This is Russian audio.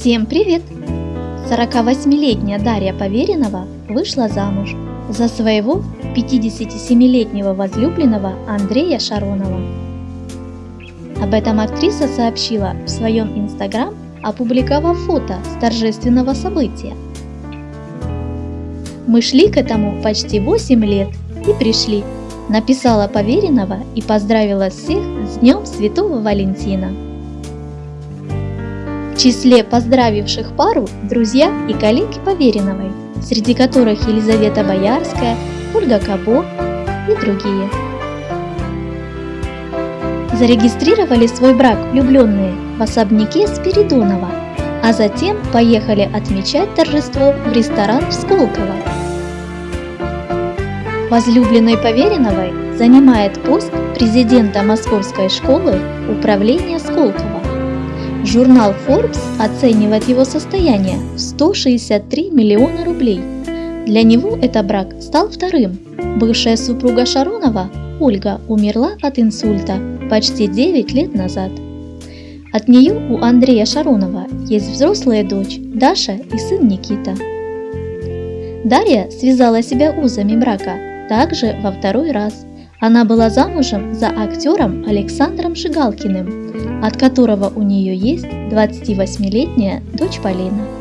Всем привет! 48-летняя Дарья Поверенова вышла замуж за своего 57-летнего возлюбленного Андрея Шаронова. Об этом актриса сообщила в своем инстаграм, опубликовав фото с торжественного события. Мы шли к этому почти 8 лет и пришли, написала Поверенова и поздравила всех с Днем Святого Валентина. Числе поздравивших пару друзья и коллеги Повереновой, среди которых Елизавета Боярская, Ольга Кабо и другие. Зарегистрировали свой брак влюбленные в особняке Спиридонова, а затем поехали отмечать торжество в ресторан в Сколково. Возлюбленной Повереновой занимает пост президента Московской школы управления Сколково. Журнал Forbes оценивает его состояние в 163 миллиона рублей. Для него этот брак стал вторым. Бывшая супруга Шаронова, Ольга, умерла от инсульта почти 9 лет назад. От нее у Андрея Шаронова есть взрослая дочь Даша и сын Никита. Дарья связала себя узами брака также во второй раз. Она была замужем за актером Александром Шигалкиным, от которого у нее есть 28-летняя дочь Полина.